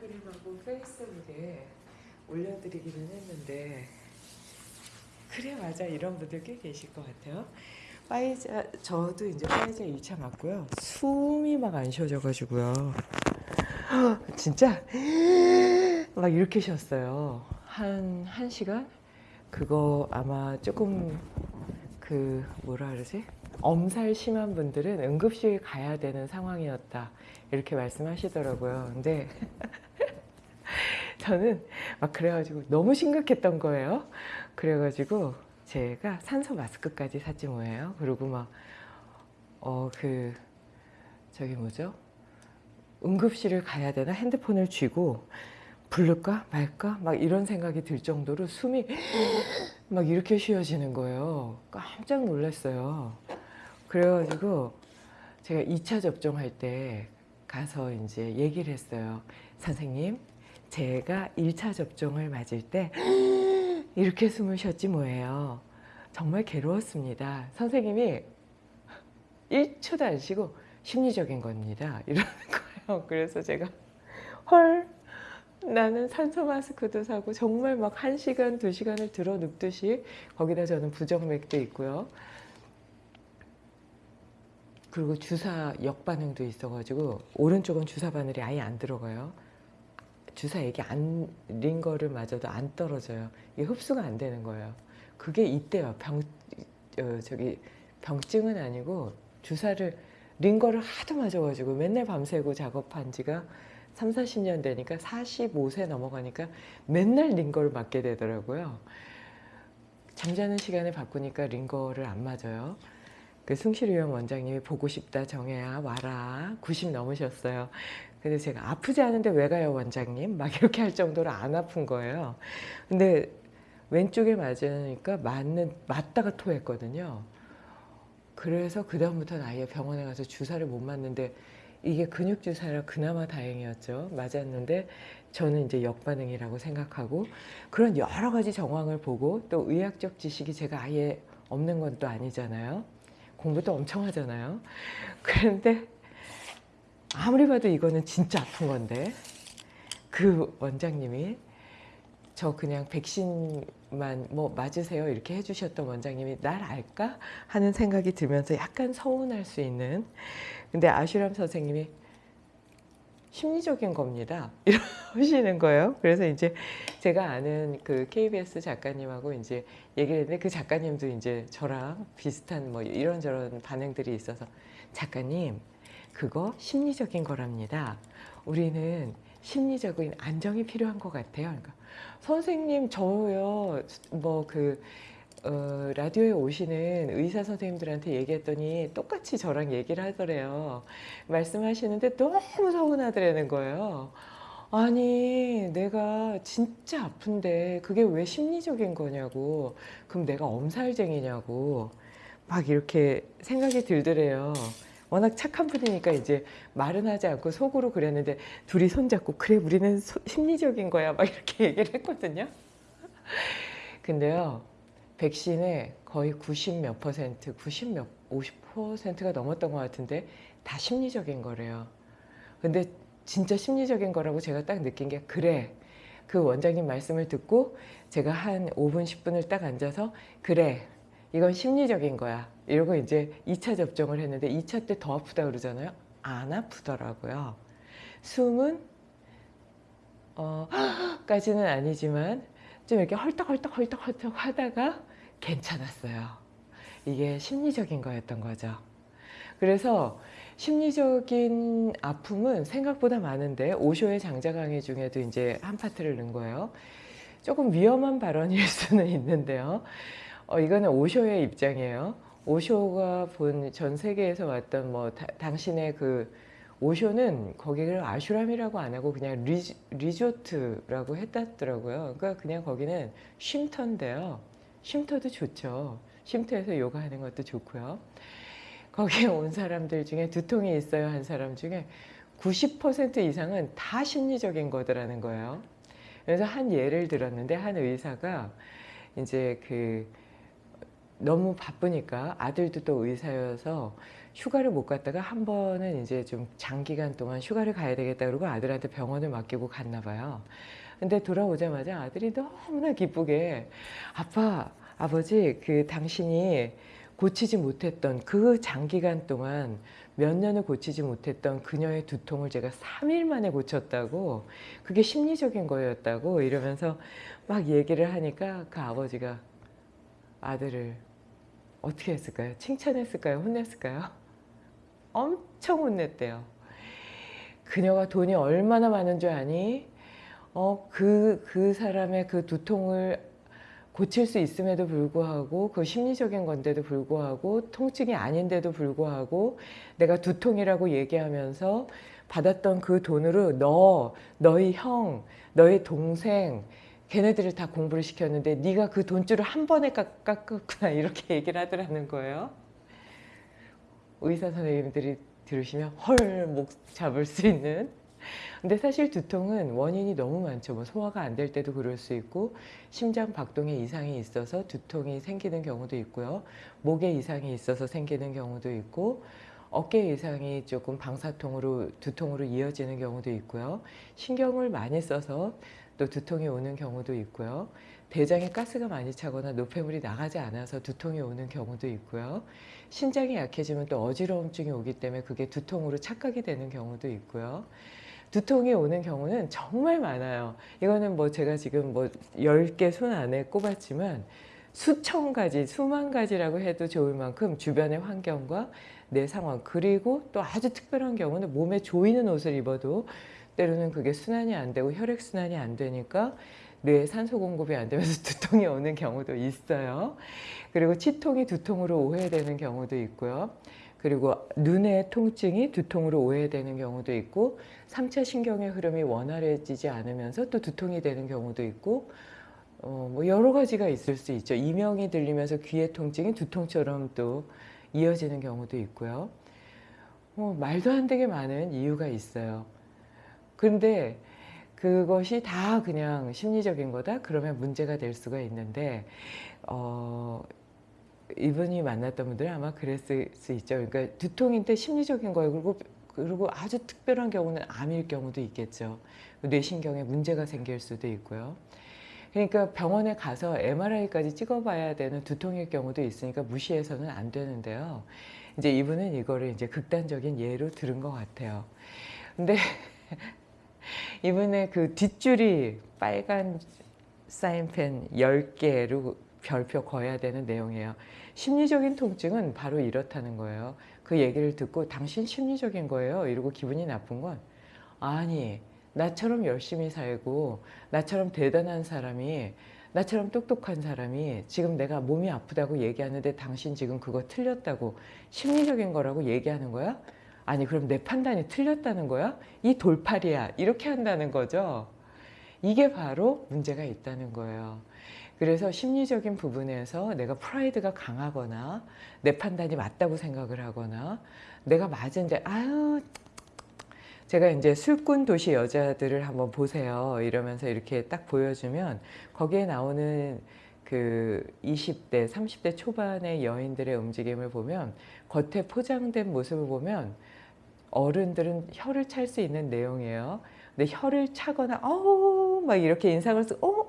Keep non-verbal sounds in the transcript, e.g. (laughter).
그 인스타그램하고 페이스북에 올려드리기는 했는데 그래 맞아 이런 분들 꽤 계실 것 같아요. 파이자 저도 이제 파이자 2차 맞고요. 숨이 막 안 쉬어져가지고요. (gasps) 진짜 (gasps) 막 이렇게 쉬었어요. 한, 한 시간? 그거 아마 조금 그 뭐라 그러지? 엄살 심한 분들은 응급실 가야 되는 상황이었다. 이렇게 말씀하시더라고요. 근데 저는 막 그래가지고 너무 심각했던 거예요. 그래가지고 제가 산소 마스크까지 샀지 뭐예요. 그리고 막, 어, 그, 저기 뭐죠? 응급실을 가야 되나 핸드폰을 쥐고 부를까 말까 막 이런 생각이 들 정도로 숨이 (gasps) 막 이렇게 쉬어지는 거예요. 깜짝 놀랐어요. 그래가지고 제가 2차 접종할 때 가서 이제 얘기를 했어요. 선생님, 제가 1차 접종을 맞을 때 (gasps) 이렇게 숨을 쉬었지 뭐예요. 정말 괴로웠습니다. 선생님이 1초도 안 쉬고 심리적인 겁니다. (laughs) 이러는 거예요. 그래서 제가 헐 나는 산소 마스크도 사고 정말 막 1시간, 2시간을 들어 눕듯이 거기다 저는 부정맥도 있고요. 그리고 주사 역반응도 있어가지고 오른쪽은 주사 바늘이 아예 안 들어가요. 주사 액이 안린 거를 맞아도 안 떨어져요. 이게 흡수가 안 되는 거예요. 그게 이때요. 병 어, 저기 병증은 아니고 주사를 린 거를 하도 맞아가지고 맨날 밤새고 작업한 지가 3, 40년 되니까 45세 넘어가니까 맨날 린 거를 맞게 되더라고요. 잠자는 시간을 바꾸니까 린 거를 안 맞아요. 그 숭실위원 원장님이 보고 싶다 정혜야 와라 90 넘으셨어요. 근데 제가 아프지 않은데 왜 가요 원장님? 막 이렇게 할 정도로 안 아픈 거예요. 근데 왼쪽에 맞으니까 맞는 맞다가 토했거든요. 그래서 그 다음부터는 아예 병원에 가서 주사를 못 맞는데 이게 근육 주사라 그나마 다행이었죠. 맞았는데 저는 이제 역반응이라고 생각하고 그런 여러 가지 정황을 보고 또 의학적 지식이 제가 아예 없는 건 또 아니잖아요. 공부도 엄청 하잖아요. 그런데 아무리 봐도 이거는 진짜 아픈 건데 그 원장님이 저 그냥 백신만 뭐 맞으세요 이렇게 해주셨던 원장님이 날 알까 하는 생각이 들면서 약간 서운할 수 있는 근데 아슈람 선생님이 심리적인 겁니다. (laughs) 이러시는 거예요. 그래서 이제 제가 아는 그 KBS 작가님하고 이제 얘기를 했는데 그 작가님도 이제 저랑 비슷한 뭐 이런저런 반응들이 있어서 작가님 그거 심리적인 거랍니다. 우리는 심리적인 안정이 필요한 것 같아요. 그러니까 선생님 저요. 뭐 그 어, 라디오에 오시는 의사 선생님들한테 얘기했더니 똑같이 저랑 얘기를 하더래요. 말씀하시는데 너무 서운하더라는 거예요. 아니 내가 진짜 아픈데 그게 왜 심리적인 거냐고 그럼 내가 엄살쟁이냐고 막 이렇게 생각이 들더래요. 워낙 착한 분이니까 이제 말은 하지 않고 속으로 그랬는데 둘이 손잡고 그래 우리는 소, 심리적인 거야 막 이렇게 (laughs) 얘기를 했거든요. 근데요 백신의 거의 90 몇 퍼센트, 90 몇, 50 퍼센트가 넘었던 것 같은데 다 심리적인 거래요. 근데 진짜 심리적인 거라고 제가 딱 느낀 게 그래. 그 원장님 말씀을 듣고 제가 한 5분 10분을 딱 앉아서 그래 이건 심리적인 거야. 이러고 이제 2차 접종을 했는데 2차 때 더 아프다 그러잖아요. 안 아프더라고요. 숨은 어, (gasps) 까지는 아니지만 좀 이렇게 헐떡헐떡 헐떡헐떡 하다가 괜찮았어요 이게 심리적인 거였던 거죠 그래서 심리적인 아픔은 생각보다 많은데 오쇼의 장자강의 중에도 이제 한 파트를 넣은 거예요 조금 위험한 발언일 (laughs) 수는 있는데요 어, 이거는 오쇼의 입장이에요. 오쇼가 본 전 세계에서 왔던 뭐 다, 당신의 그 오쇼는 거기를 아슈람이라고 안 하고 그냥 리, 리조트라고 했다더라고요. 그러니까 그냥 거기는 쉼터인데요. 쉼터도 좋죠. 쉼터에서 요가하는 것도 좋고요. 거기에 온 사람들 중에 두통이 있어요 한 사람 중에 90% 이상은 다 심리적인 거더라는 거예요. 그래서 한 예를 들었는데 한 의사가 이제 그 너무 바쁘니까 아들도 또 의사여서 휴가를 못 갔다가 한 번은 이제 좀 장기간 동안 휴가를 가야 되겠다 그러고 아들한테 병원을 맡기고 갔나 봐요. 근데 돌아오자마자 아들이 너무나 기쁘게 아빠, 아버지 그 당신이 고치지 못했던 그 장기간 동안 몇 년을 고치지 못했던 그녀의 두통을 제가 3일 만에 고쳤다고 그게 심리적인 거였다고 이러면서 막 얘기를 하니까 그 아버지가 아들을 어떻게 했을까요? 칭찬했을까요? 혼냈을까요? 엄청 혼냈대요. 그녀가 돈이 얼마나 많은 줄 아니? 어, 그, 그 사람의 그 두통을 고칠 수 있음에도 불구하고 그 심리적인 건데도 불구하고 통증이 아닌데도 불구하고 내가 두통이라고 얘기하면서 받았던 그 돈으로 너, 너희 형, 너희 동생 걔네들을 다 공부를 시켰는데 네가 그 돈줄을 한 번에 깎- 깎았구나 이렇게 얘기를 하더라는 거예요. 의사 선생님들이 들으시면 헐 목 잡을 수 있는 근데 사실 두통은 원인이 너무 많죠. 뭐 소화가 안 될 때도 그럴 수 있고 심장 박동에 이상이 있어서 두통이 생기는 경우도 있고요. 목에 이상이 있어서 생기는 경우도 있고 어깨 이상이 조금 방사통으로 두통으로 이어지는 경우도 있고요. 신경을 많이 써서 또 두통이 오는 경우도 있고요. 대장에 가스가 많이 차거나 노폐물이 나가지 않아서 두통이 오는 경우도 있고요. 신장이 약해지면 또 어지러움증이 오기 때문에 그게 두통으로 착각이 되는 경우도 있고요. 두통이 오는 경우는 정말 많아요. 이거는 뭐 제가 지금 뭐 10개 손 안에 꼽았지만 수천 가지, 수만 가지라고 해도 좋을 만큼 주변의 환경과 내 상황 그리고 또 아주 특별한 경우는 몸에 조이는 옷을 입어도 때로는 그게 순환이 안 되고 혈액순환이 안 되니까 뇌에 산소 공급이 안 되면서 (laughs) 두통이 오는 경우도 있어요. 그리고 치통이 두통으로 오해되는 경우도 있고요. 그리고 눈의 통증이 두통으로 오해되는 경우도 있고 3차 신경의 흐름이 원활해지지 않으면서 또 두통이 되는 경우도 있고 어, 뭐 여러 가지가 있을 수 있죠. 이명이 들리면서 귀의 통증이 두통처럼 또 이어지는 경우도 있고요. 뭐 말도 안 되게 많은 이유가 있어요. 근데 그것이 다 그냥 심리적인 거다? 그러면 문제가 될 수가 있는데 어, 이분이 만났던 분들은 아마 그랬을 수 있죠. 그러니까 두통인데 심리적인 거예요. 그리고 그리고 아주 특별한 경우는 암일 경우도 있겠죠. 뇌신경에 문제가 생길 수도 있고요. 그러니까 병원에 가서 MRI까지 찍어봐야 되는 두통일 경우도 있으니까 무시해서는 안 되는데요. 이제 이분은 이거를 이제 극단적인 예로 들은 것 같아요. 근데 (laughs) 이분의 그 뒷줄이 빨간 사인펜 10개로 별표 거야 되는 내용이에요. 심리적인 통증은 바로 이렇다는 거예요. 그 얘기를 듣고 당신 심리적인 거예요. 이러고 기분이 나쁜 건 아니 나처럼 열심히 살고 나처럼 대단한 사람이 나처럼 똑똑한 사람이 지금 내가 몸이 아프다고 얘기하는데 당신 지금 그거 틀렸다고 심리적인 거라고 얘기하는 거야? 아니 그럼 내 판단이 틀렸다는 거야? 이 돌팔이야 이렇게 한다는 거죠. 이게 바로 문제가 있다는 거예요. 그래서 심리적인 부분에서 내가 프라이드가 강하거나 내 판단이 맞다고 생각을 하거나 내가 맞은데 아유 제가 이제 술꾼 도시 여자들을 한번 보세요. 이러면서 이렇게 딱 보여주면 거기에 나오는 그 20대 30대 초반의 여인들의 움직임을 보면 겉에 포장된 모습을 보면 어른들은 혀를 찰 수 있는 내용이에요. 근데 혀를 차거나 어우 막 이렇게 인상을 쓰고